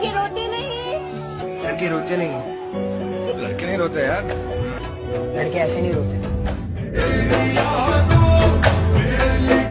लड़के रोते नहीं लड़के रोते नहीं। लड़के नहीं रोते यार। लड़के ऐसे नहीं रोते।